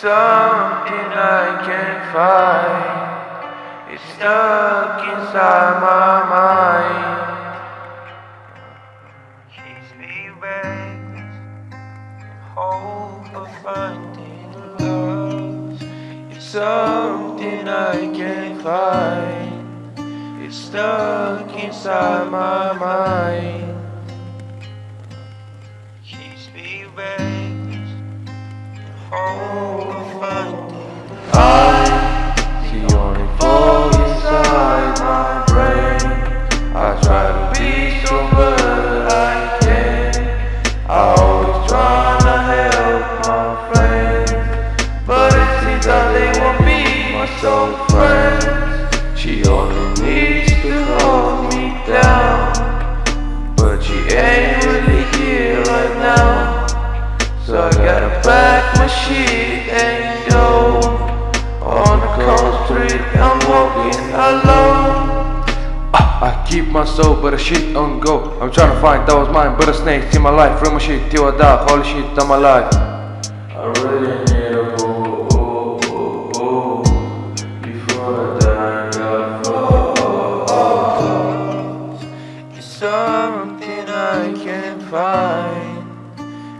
something I can't find. It's stuck inside my mind. Keeps me restless, hope of finding love. It's something I can't find. It's stuck inside my mind. Keeps me hope soul friends. She only needs to hold me down, but she ain't really here right now. So I gotta pack my shit and go on the cold street. I'm walking alone. Ah, I keep my soul, but the shit on go. I'm trying to find that was mine, but a snake in my life. Real my shit till I die. Holy shit, I'm alive.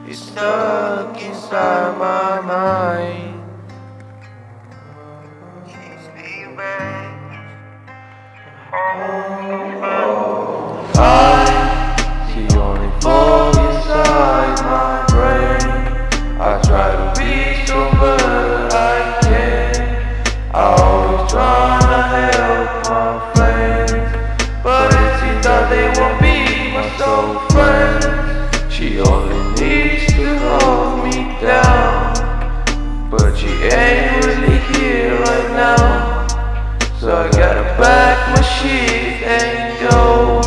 It's stuck inside my mind. Pack my shit and go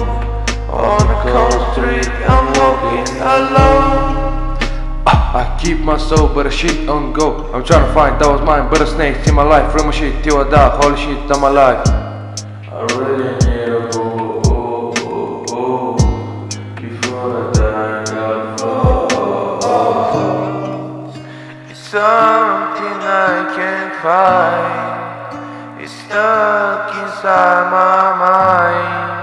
on the cold street. I'm walking alone. Ah, I keep my soul, but the shit on go. I'm trying to find that was mine, but a snake in my life. Real my shit till I die. Holy shit, I'm alive. I really need a boo. Before I die, I fall. Something I can't find. It's stuck inside my mind.